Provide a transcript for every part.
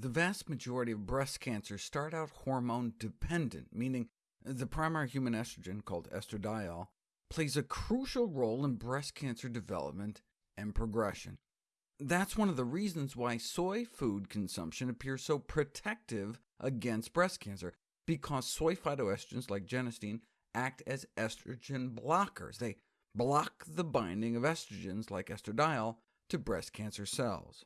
The vast majority of breast cancers start out hormone-dependent, meaning the primary human estrogen, called estradiol, plays a crucial role in breast cancer development and progression. That's one of the reasons why soy food consumption appears so protective against breast cancer, because soy phytoestrogens like genistein act as estrogen blockers. They block the binding of estrogens like estradiol to breast cancer cells.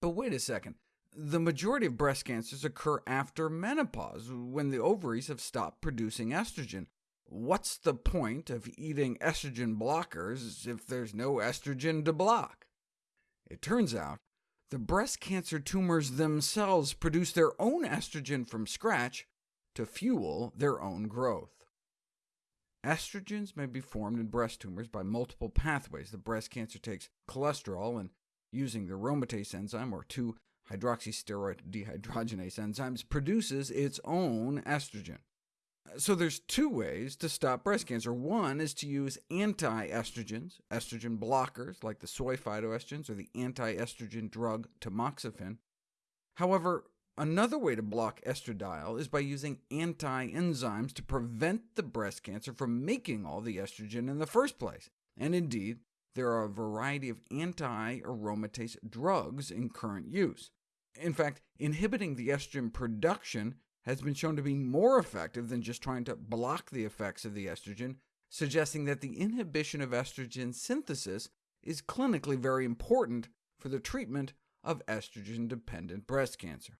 But wait a second, the majority of breast cancers occur after menopause, when the ovaries have stopped producing estrogen. What's the point of eating estrogen blockers if there's no estrogen to block? It turns out the breast cancer tumors themselves produce their own estrogen from scratch to fuel their own growth. Estrogens may be formed in breast tumors by multiple pathways. The breast cancer takes cholesterol, and using the aromatase enzyme, or 2-hydroxysteroid dehydrogenase enzymes, produces its own estrogen. So there's two ways to stop breast cancer. One is to use anti-estrogens, estrogen blockers, like the soy phytoestrogens or the anti-estrogen drug tamoxifen. However, Another way to block estradiol is by using anti-enzymes to prevent the breast cancer from making all the estrogen in the first place. And indeed, there are a variety of anti-aromatase drugs in current use. In fact, inhibiting the estrogen production has been shown to be more effective than just trying to block the effects of the estrogen, suggesting that the inhibition of estrogen synthesis is clinically very important for the treatment of estrogen-dependent breast cancer.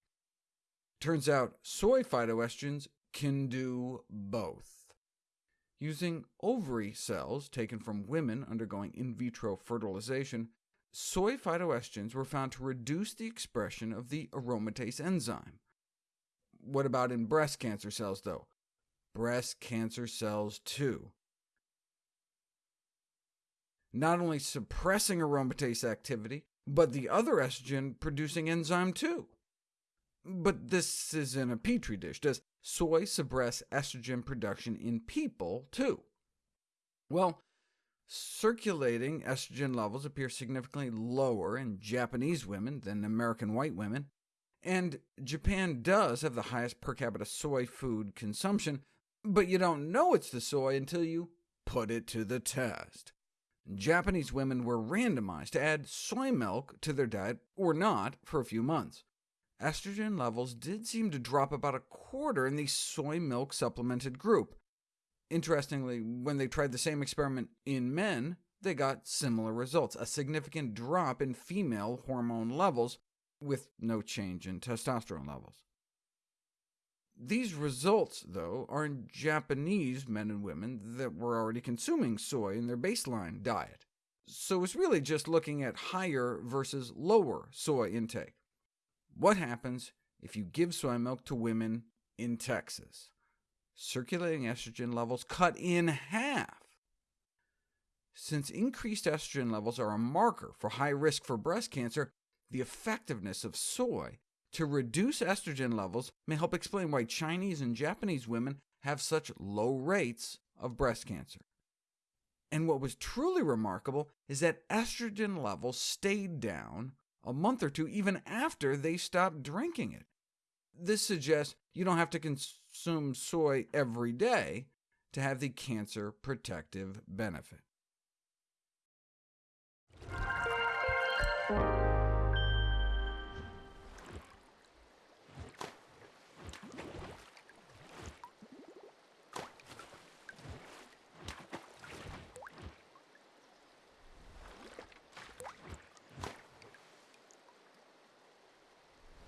Turns out soy phytoestrogens can do both. Using ovary cells taken from women undergoing in vitro fertilization, soy phytoestrogens were found to reduce the expression of the aromatase enzyme. What about in breast cancer cells, though? Breast cancer cells, too. Not only suppressing aromatase activity, but the other estrogen-producing enzyme, too. But this is in a petri dish. Does soy suppress estrogen production in people, too? Well, circulating estrogen levels appear significantly lower in Japanese women than American white women, and Japan does have the highest per capita soy food consumption, but you don't know it's the soy until you put it to the test. Japanese women were randomized to add soy milk to their diet or not for a few months estrogen levels did seem to drop about a quarter in the soy milk supplemented group. Interestingly, when they tried the same experiment in men, they got similar results, a significant drop in female hormone levels, with no change in testosterone levels. These results, though, are in Japanese men and women that were already consuming soy in their baseline diet, so it's really just looking at higher versus lower soy intake. What happens if you give soy milk to women in Texas? Circulating estrogen levels cut in half. Since increased estrogen levels are a marker for high risk for breast cancer, the effectiveness of soy to reduce estrogen levels may help explain why Chinese and Japanese women have such low rates of breast cancer. And what was truly remarkable is that estrogen levels stayed down a month or two even after they stopped drinking it. This suggests you don't have to consume soy every day to have the cancer protective benefit.